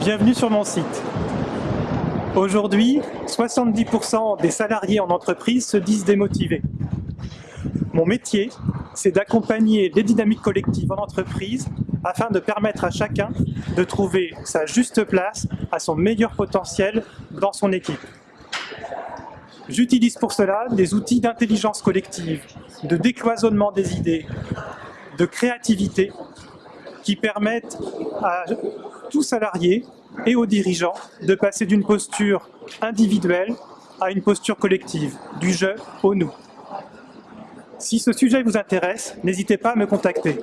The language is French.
Bienvenue sur mon site. Aujourd'hui, 70% des salariés en entreprise se disent démotivés. Mon métier, c'est d'accompagner les dynamiques collectives en entreprise afin de permettre à chacun de trouver sa juste place à son meilleur potentiel dans son équipe. J'utilise pour cela des outils d'intelligence collective, de décloisonnement des idées, de créativité, qui permettent à tout salarié et aux dirigeants de passer d'une posture individuelle à une posture collective, du je au nous. Si ce sujet vous intéresse, n'hésitez pas à me contacter.